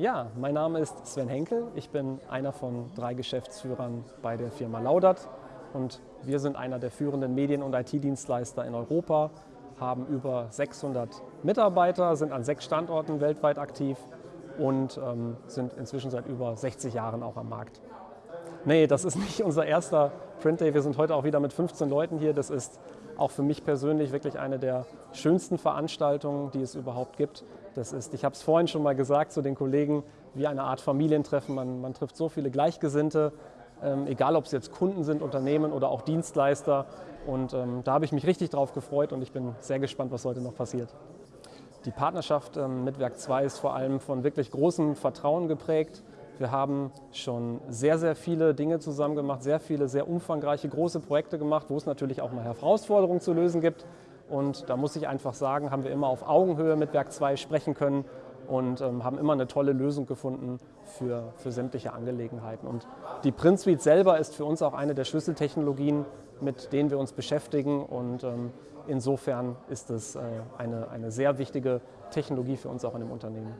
Ja, mein Name ist Sven Henkel. Ich bin einer von drei Geschäftsführern bei der Firma Laudert und wir sind einer der führenden Medien- und IT-Dienstleister in Europa, haben über 600 Mitarbeiter, sind an sechs Standorten weltweit aktiv und ähm, sind inzwischen seit über 60 Jahren auch am Markt. Nee, das ist nicht unser erster Print Day. Wir sind heute auch wieder mit 15 Leuten hier. Das ist auch für mich persönlich wirklich eine der schönsten Veranstaltungen, die es überhaupt gibt. Das ist, ich habe es vorhin schon mal gesagt zu den Kollegen, wie eine Art Familientreffen. Man, man trifft so viele Gleichgesinnte, ähm, egal ob es jetzt Kunden sind, Unternehmen oder auch Dienstleister. Und ähm, da habe ich mich richtig drauf gefreut und ich bin sehr gespannt, was heute noch passiert. Die Partnerschaft ähm, mit Werk 2 ist vor allem von wirklich großem Vertrauen geprägt. Wir haben schon sehr, sehr viele Dinge zusammen gemacht, sehr viele, sehr umfangreiche, große Projekte gemacht, wo es natürlich auch mal Herausforderungen zu lösen gibt. Und da muss ich einfach sagen, haben wir immer auf Augenhöhe mit Werk 2 sprechen können und ähm, haben immer eine tolle Lösung gefunden für, für sämtliche Angelegenheiten. Und die Print Suite selber ist für uns auch eine der Schlüsseltechnologien, mit denen wir uns beschäftigen. Und ähm, insofern ist es äh, eine, eine sehr wichtige Technologie für uns auch in dem Unternehmen.